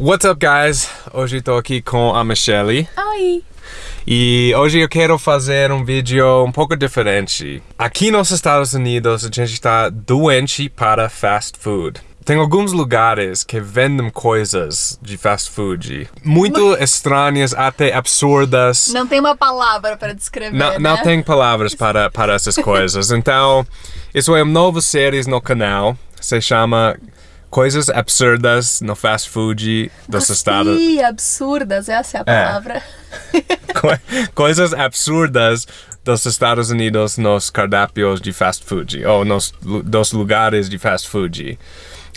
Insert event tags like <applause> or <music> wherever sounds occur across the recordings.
What's up, guys? Hoje estou aqui com a Michelle. Oi! E hoje eu quero fazer um vídeo um pouco diferente. Aqui nos Estados Unidos, a gente está doente para fast food. Tem alguns lugares que vendem coisas de fast food muito estranhas, até absurdas. Não tem uma palavra para descrever, Não, né? não tem palavras para, para essas coisas. <laughs> Então, isso é uma nova série no canal. Se chama Coisas Absurdas no Fast Food dos Estados Ih, absurdas, essa é a palavra. <laughs> Co- coisas absurdas dos Estados Unidos nos cardápios de fast food ou nos dos lugares de fast food.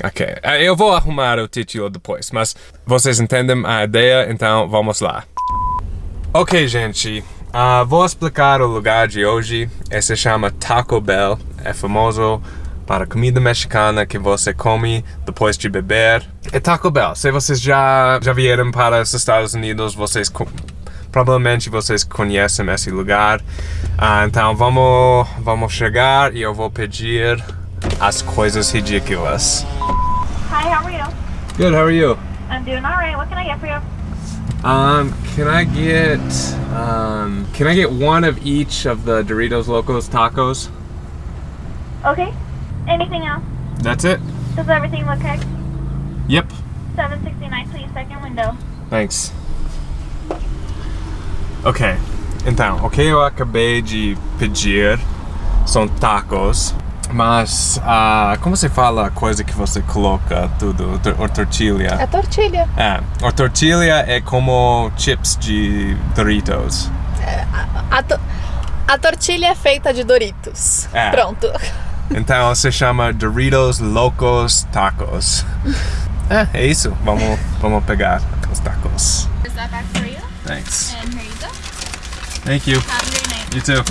Ok, eh, eu vou arrumar o título depois, mas vocês entendem a ideia, então vamos lá. Ok, gente, ah, vou explicar o lugar de hoje. Esse se chama Taco Bell, é famoso para comida mexicana que você come depois de beber. É Taco Bell. Se vocês já, já vieram para os Estados Unidos, vocês provavelmente vocês conhecem esse lugar. Ah, então vamos, vamos chegar e eu vou pedir as coisas ridículas. Hi, how are you? Good, how are you? I'm doing all right. What can I get for you? Um, can I get um, can I get one of each of the Doritos Locos tacos? Okay. Anything else? That's it. Does everything look correct? Yep. 769, please. Second window. Thanks. Ok. Então, o que eu acabei de pedir são tacos, mas ah, como se fala a coisa que você coloca tudo, ou tortilha? É tortilha. É, a tortilha é como chips de Doritos. A, to- a tortilha é feita de Doritos. É. Pronto. Então se chama Doritos Locos Tacos. É, é isso. Vamos, vamos pegar os tacos. Is that back for you? Thanks. And here you go. Thank you. Have a great night. You too.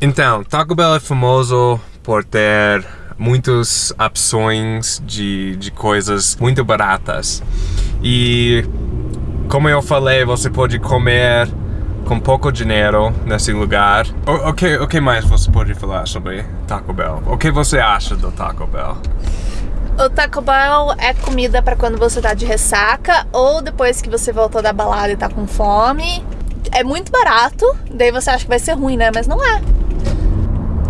Então, Taco Bell é famoso por ter muitas opções de, de coisas muito baratas. E como eu falei, você pode comer com pouco dinheiro nesse lugar. O, o, que, o que mais você pode falar sobre Taco Bell? O que você acha do Taco Bell? O Taco Bell é comida pra quando você tá de ressaca ou depois que você voltou da balada e tá com fome. É muito barato, daí você acha que vai ser ruim, né? Mas não é.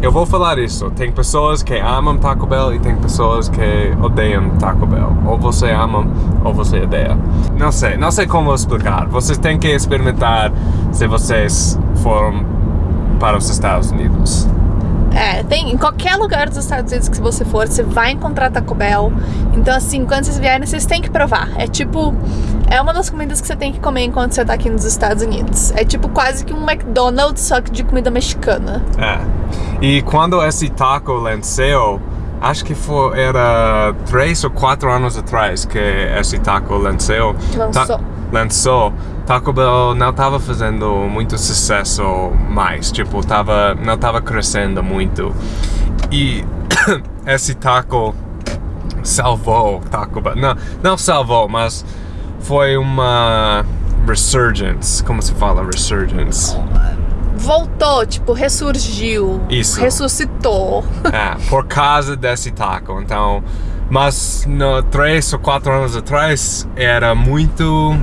Eu vou falar isso. Tem pessoas que amam Taco Bell e tem pessoas que odeiam Taco Bell. Ou você ama ou você odeia. Não sei, não sei como explicar. Vocês têm que experimentar se vocês foram para os Estados Unidos. É, tem em qualquer lugar dos Estados Unidos que você for, você vai encontrar Taco Bell. Então, assim, quando vocês vierem, vocês têm que provar. É tipo, é uma das comidas que você tem que comer enquanto você tá aqui nos Estados Unidos. É tipo quase que um McDonald's, só que de comida mexicana. É. E quando esse taco lançou, acho que foi, era três ou quatro anos atrás que esse taco lançou. Lançou. lançou. Taco Bell não estava fazendo muito sucesso mais, tipo, tava, não estava crescendo muito. E <coughs> esse taco salvou Taco Bell. Não, não salvou, mas foi uma resurgence. Como se fala resurgence? Voltou, tipo, ressurgiu. Isso. Ressuscitou. <laughs> É, por causa desse taco. Então, mas no, três ou quatro anos atrás era muito,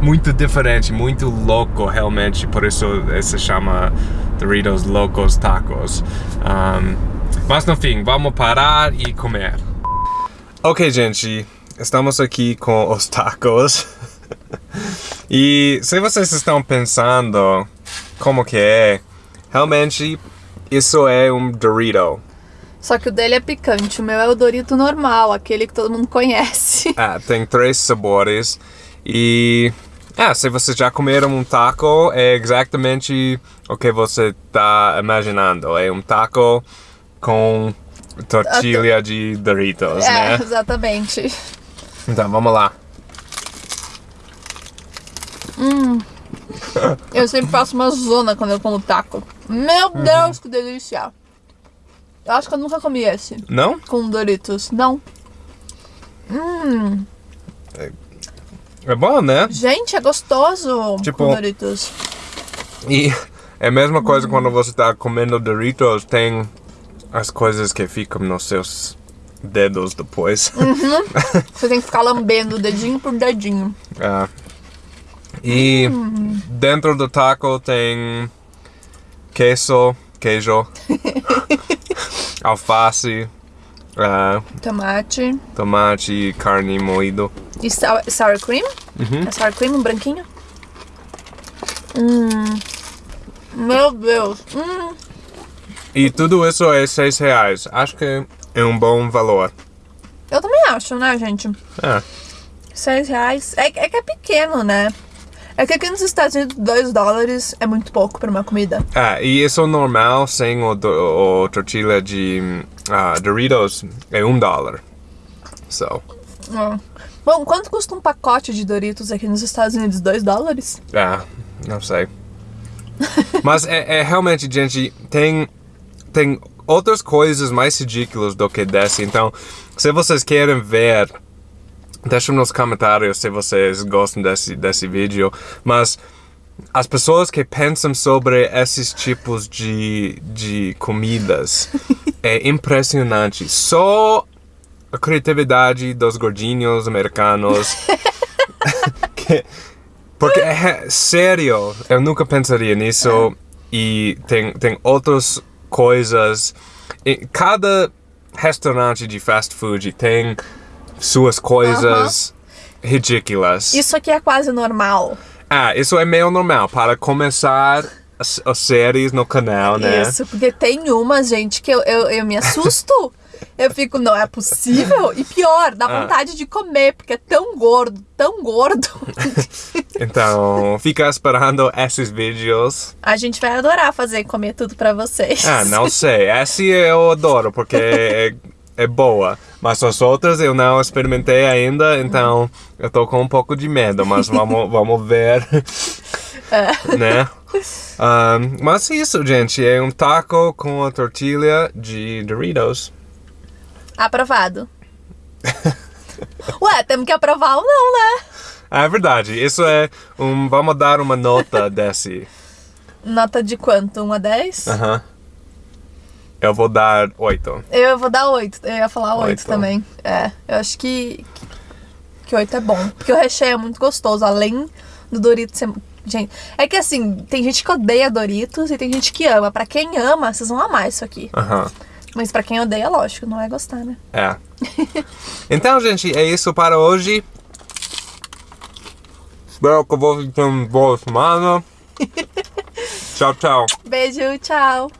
muito diferente, muito louco realmente. Por isso eh, se chama Doritos Locos Tacos. Um, mas no fim, vamos parar e comer. Ok, gente, estamos aqui com os tacos. e se vocês estão pensando como que é, realmente isso é um Dorito. Só que o dele é picante, o meu é o Dorito normal, aquele que todo mundo conhece. É, <laughs> tem três sabores e é, se vocês já comeram um taco, é exatamente o que você está imaginando. É um taco com tortilha de Doritos, É, né? exatamente. Então, vamos lá. Eu sempre faço uma zona quando eu como taco. Meu Deus, que delícia! Eu acho que eu nunca comi esse Não? com Doritos. Não. É bom, né? Gente, é gostoso Tipo- com Doritos. E é a mesma coisa quando você está comendo Doritos, tem as coisas que ficam nos seus dedos depois. <laughs> Você tem que ficar lambendo dedinho por dedinho. Ah. E dentro do taco tem queso, queijo, <laughs> alface, ah, Tomate. tomate, carne moído. E sour, sour cream? Uhum. É sour cream, um branquinho? Hum. Meu Deus. Hum. E tudo isso é seis reais. Acho que é um bom valor. Eu também acho, né, gente? É. Seis reais. É, é que é pequeno, né? É que aqui nos Estados Unidos, dois dólares é muito pouco pra uma comida. Ah, e isso normal sem o, do- o tortilha de ah, Doritos é um dólar. So, Ah. Bom, quanto custa um pacote de Doritos aqui nos Estados Unidos? Dois dólares? ah, não sei. <laughs> Mas é, é realmente, gente, tem, tem outras coisas mais ridículas do que desse. Então, se vocês querem ver, deixem nos comentários se vocês gostam desse, desse vídeo. Mas as pessoas que pensam sobre esses tipos de, de comidas <laughs> é impressionante. Só a criatividade dos gordinhos americanos. <laughs> que- porque é sério, eu nunca pensaria nisso. E tem, tem outras coisas. E cada restaurante de fast food tem suas coisas ridículas. Isso aqui é quase normal. Ah, isso é meio normal para começar as, as séries no canal, né? Isso, porque tem umas, gente, que eu, eu, eu me assusto. Eu fico, não é possível. E pior, dá Ah. vontade de comer, porque é tão gordo, tão gordo. <laughs> Então, fica esperando esses vídeos. A gente vai adorar fazer comer tudo pra vocês. Ah, não sei. Essa eu adoro porque <laughs> é, é boa. Mas as outras eu não experimentei ainda, então eu tô com um pouco de medo, mas vamos, <laughs> vamos ver. né? Ahn, mas isso, gente, é um taco com a tortilha de Doritos. Aprovado. Ué, temos que aprovar ou não, né? Ah, é verdade. Isso é um. Vamos dar uma nota <laughs> desse. Nota de quanto? 1 a 10? Aham. Eu vou dar oito. Eu vou dar 8. Eu ia falar 8 Oito. também. É, eu acho que. Que 8 é bom. Porque o recheio é muito gostoso. Além do Doritos ser. Gente, é que assim, tem gente que odeia Doritos e tem gente que ama. Pra quem ama, vocês vão amar isso aqui. Aham. Mas pra quem odeia, lógico, não vai gostar, né? É. <laughs> Então, gente, é isso para hoje. Espero que vocês tenham uma boa semana. tchau, tchau. Beijo, tchau.